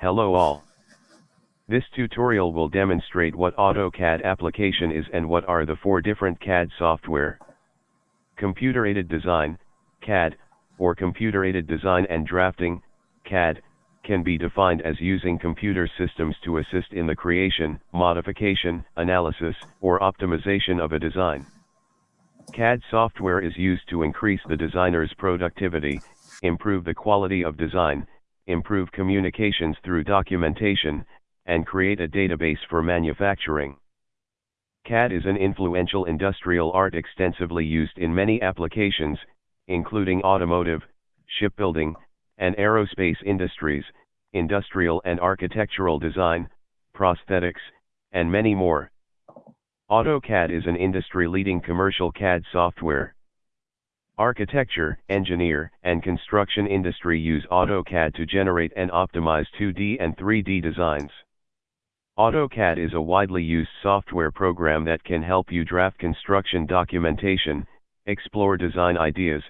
Hello all. This tutorial will demonstrate what AutoCAD application is and what are the four different CAD software. Computer-aided design, CAD, or computer-aided design and drafting, CAD, can be defined as using computer systems to assist in the creation, modification, analysis, or optimization of a design. CAD software is used to increase the designer's productivity, improve the quality of design, improve communications through documentation, and create a database for manufacturing. CAD is an influential industrial art extensively used in many applications, including automotive, shipbuilding, and aerospace industries, industrial and architectural design, prosthetics, and many more. AutoCAD is an industry-leading commercial CAD software. Architecture, engineer, and construction industry use AutoCAD to generate and optimize 2D and 3D designs. AutoCAD is a widely used software program that can help you draft construction documentation, explore design ideas,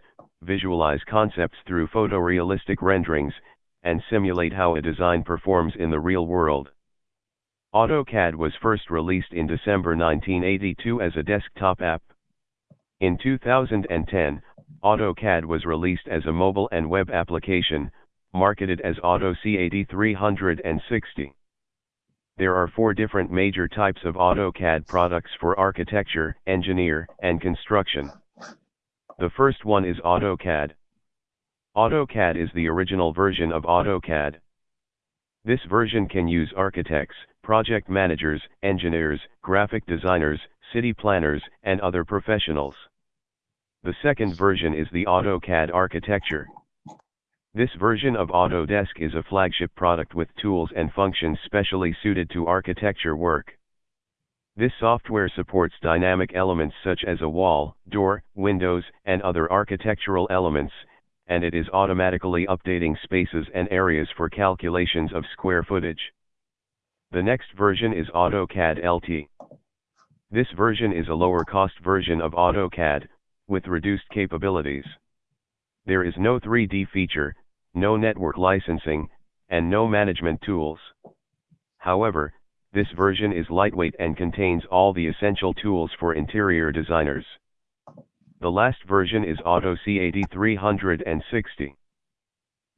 visualize concepts through photorealistic renderings, and simulate how a design performs in the real world. AutoCAD was first released in December 1982 as a desktop app. In 2010, AutoCAD was released as a mobile and web application, marketed as AutoCAD 360. There are four different major types of AutoCAD products for architecture, engineer, and construction. The first one is AutoCAD. AutoCAD is the original version of AutoCAD. This version can use architects, project managers, engineers, graphic designers, city planners, and other professionals. The second version is the AutoCAD architecture. This version of Autodesk is a flagship product with tools and functions specially suited to architecture work. This software supports dynamic elements such as a wall, door, windows, and other architectural elements, and it is automatically updating spaces and areas for calculations of square footage. The next version is AutoCAD LT. This version is a lower cost version of AutoCAD, with reduced capabilities. There is no 3D feature, no network licensing, and no management tools. However, this version is lightweight and contains all the essential tools for interior designers. The last version is AutoCAD 360.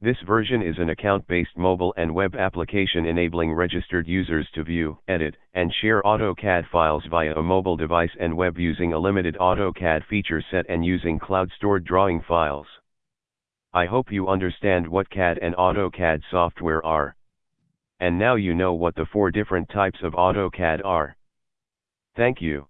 This version is an account-based mobile and web application enabling registered users to view, edit, and share AutoCAD files via a mobile device and web using a limited AutoCAD feature set and using cloud-stored drawing files. I hope you understand what CAD and AutoCAD software are. And now you know what the four different types of AutoCAD are. Thank you.